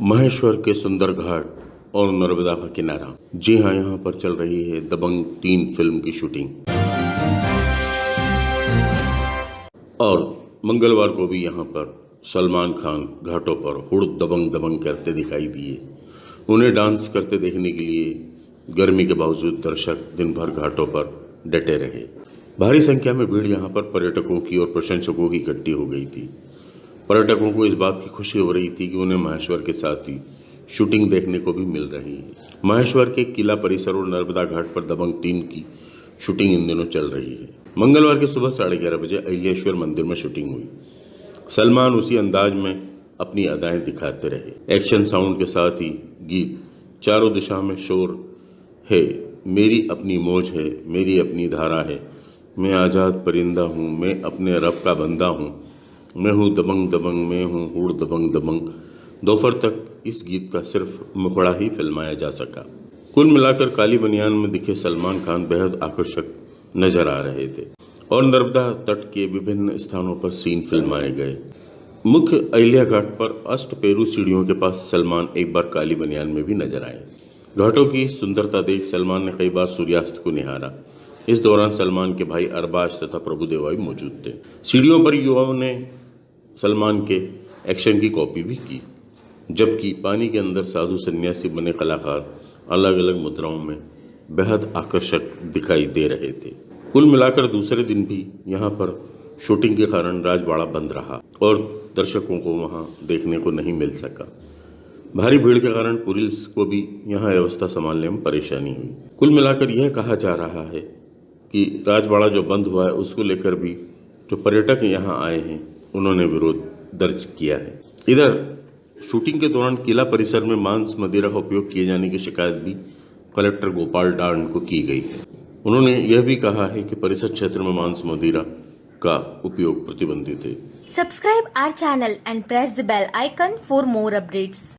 महेश्वर के सुंदर घाट और नर्मदा का किनारा। जी हाँ यहाँ पर चल रही है दबंग तीन फ़िल्म की शूटिंग। और मंगलवार को भी यहाँ पर सलमान खान घाटों पर हुड़ दबंग दबंग करते दिखाई दिए। उन्हें डांस करते देखने के लिए गर्मी के बावजूद दर्शक दिन भर घाटों पर डटे रहे। भारी संख्या में भीड़ यहाँ पर पर्यटकों की और प्रशंसकों की इकट्ठी हो गई थी। पर्यटकों को इस बात की खुशी हो रही थी कि उन्हें महेश्वर के साथ ही शूटिंग देखने को भी मिल रही है। महेश्वर के किला परिसर और नर्मदा घाट पर दबंग तीन की शूटिंग इन दिनों चल रही है। मंगलवार की सुबह साढ़े ग्यारह बजे अहिलेश्वर मंदिर में शूटिंग हुई। सलमान उसी अंदाज में अपनी अदाएँ दिखाते रहे। एक्शन साउंड के साथ ही गीत, चारों दिशा में शोर, है, मेरी अपनी मौज है, मेरी अपनी धारा है, मैं आज़ाद परिंदा हूँ, मैं अपने रब का बंदा हूँ मैं हूँ दबंग दबंग, मैं हूँ हुड़ दबंग दबंग। दोपहर तक इस गीत का सिर्फ़ मुखड़ा ही फिल्माया जा सका। कुल मिलाकर काली बनियान में दिखे सलमान खान बेहद आकर्षक नज़र आ रहे थे और नर्मदा तट के विभिन्न स्थानों पर सीन फिल्माए गए। मुख्य अहिल्या घाट पर अष्ट पेरू सीढ़ियों के पास सलमान एक बार काली बनियान में भी नज़र आए। घाटों की सुंदरता देख सलमान ने कई बार सूर्यास्त को निहारा। इस दौरान सलमान के भाई अरबाज तथा प्रभुदेवा भी मौजूद थे। सीढ़ियों पर युवाओं ने सलमान के एक्शन की कॉपी भी की, जबकि पानी के अंदर साधु सन्यासी बने कलाकार अलग अलग मुद्राओं में बेहद आकर्षक दिखाई दे रहे थे। कुल मिलाकर दूसरे दिन भी यहाँ पर शूटिंग के कारण राजवाड़ा बंद रहा और दर्शकों को वहाँ देखने को नहीं मिल सका। भारी भीड़ के कारण पुलिस को भी यहाँ व्यवस्था संभालने में परेशानी हुई। कुल मिलाकर यह कहा जा रहा है कि राजवाड़ा जो बंद हुआ है, उसको लेकर भी जो पर्यटक यहाँ आए हैं उन्होंने विरोध दर्ज किया है। इधर, शूटिंग के दौरान किला परिसर में मांस, मदिरा का उपयोग किए जाने की शिकायत भी कलेक्टर गोपाल डांड को की गई है। उन्होंने यह भी कहा है कि परिसर क्षेत्र में मांस, मदिरा का उपयोग प्रतिबंधित है। Subscribe our channel and press the bell icon for more updates.